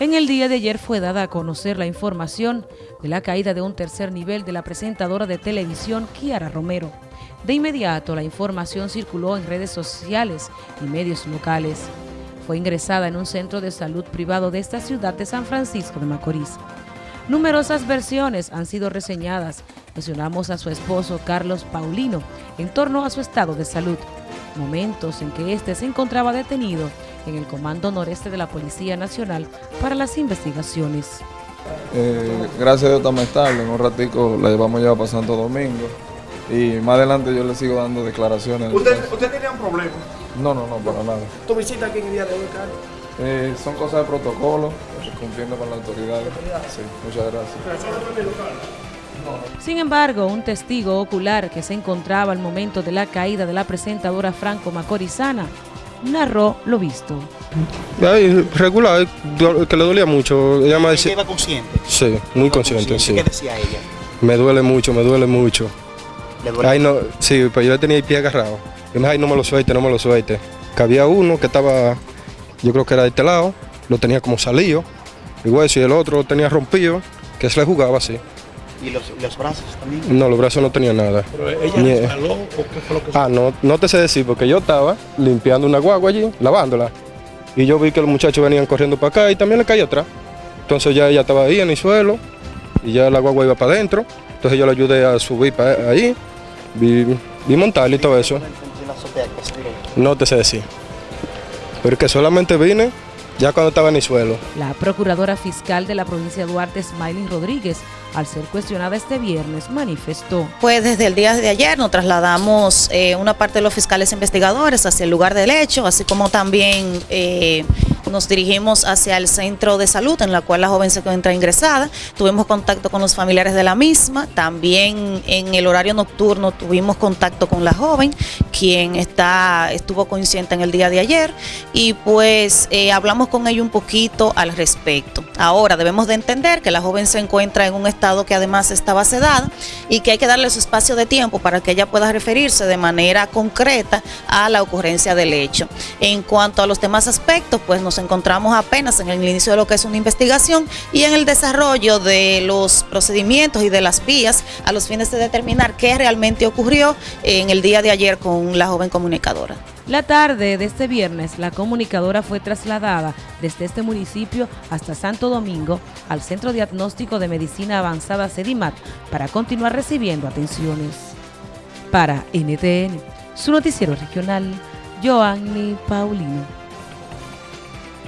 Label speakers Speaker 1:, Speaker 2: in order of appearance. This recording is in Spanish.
Speaker 1: En el día de ayer fue dada a conocer la información de la caída de un tercer nivel de la presentadora de televisión Kiara Romero. De inmediato la información circuló en redes sociales y medios locales. Fue ingresada en un centro de salud privado de esta ciudad de San Francisco de Macorís. Numerosas versiones han sido reseñadas. Mencionamos a su esposo Carlos Paulino en torno a su estado de salud. Momentos en que éste se encontraba detenido en el Comando Noreste de la Policía Nacional para las investigaciones.
Speaker 2: Eh, gracias a Dios estamos estables, en un ratico la llevamos ya para Santo Domingo y más adelante yo le sigo dando declaraciones.
Speaker 3: ¿Usted, ¿Usted tenía un problema?
Speaker 2: No, no, no, para nada.
Speaker 3: ¿Tu visita aquí en el día de hoy, Carlos?
Speaker 2: Eh, son cosas de protocolo, cumpliendo con las autoridades. Sí, muchas gracias.
Speaker 1: Sin embargo, un testigo ocular que se encontraba al momento de la caída de la presentadora Franco Macorizana narró lo visto.
Speaker 4: Ay, regular, que le dolía mucho. Ella me
Speaker 5: ¿Ella iba consciente?
Speaker 4: Sí, muy consciente, sí.
Speaker 5: ¿Qué decía ella?
Speaker 4: Me duele mucho, me duele mucho.
Speaker 5: ¿Le duele?
Speaker 4: Ay, no, sí, pues yo le tenía el pie agarrado. Y me dijo, ay, no me lo suelte, no me lo suelte. Que había uno que estaba, yo creo que era de este lado, lo tenía como salido, y hueso, y el otro lo tenía rompido, que se le jugaba así.
Speaker 5: ¿Y los, los brazos también?
Speaker 4: No, los brazos no tenían nada.
Speaker 3: ¿Ella
Speaker 4: Ni-
Speaker 3: resbaló o qué fue lo que
Speaker 4: Ah, no, no te sé decir, porque yo estaba limpiando una guagua allí, lavándola. Y yo vi que los muchachos venían corriendo para acá y también le caí atrás. Entonces ya ella estaba ahí en el suelo y ya la guagua iba para adentro. Entonces yo le ayudé a subir para ahí, vi, vi montarla y todo eso.
Speaker 5: La.
Speaker 4: No te sé decir. Pero que solamente vine ya cuando estaba en el suelo.
Speaker 1: La procuradora fiscal de la provincia de Duarte, Smiley Rodríguez, al ser cuestionada este viernes, manifestó.
Speaker 6: Pues desde el día de ayer nos trasladamos eh, una parte de los fiscales investigadores hacia el lugar del hecho, así como también eh, nos dirigimos hacia el centro de salud en la cual la joven se encuentra ingresada. Tuvimos contacto con los familiares de la misma. También en el horario nocturno tuvimos contacto con la joven, quien está, estuvo consciente en el día de ayer. Y pues eh, hablamos con ella un poquito al respecto. Ahora debemos de entender que la joven se encuentra en un estado que además estaba sedada y que hay que darle su espacio de tiempo para que ella pueda referirse de manera concreta a la ocurrencia del hecho. En cuanto a los demás aspectos, pues nos encontramos apenas en el inicio de lo que es una investigación y en el desarrollo de los procedimientos y de las vías a los fines de determinar qué realmente ocurrió en el día de ayer la joven comunicadora.
Speaker 1: La tarde de este viernes, la comunicadora fue trasladada desde este municipio hasta Santo Domingo al Centro Diagnóstico de Medicina Avanzada CEDIMAT para continuar recibiendo atenciones. Para NTN, su noticiero regional, Joanny Paulino.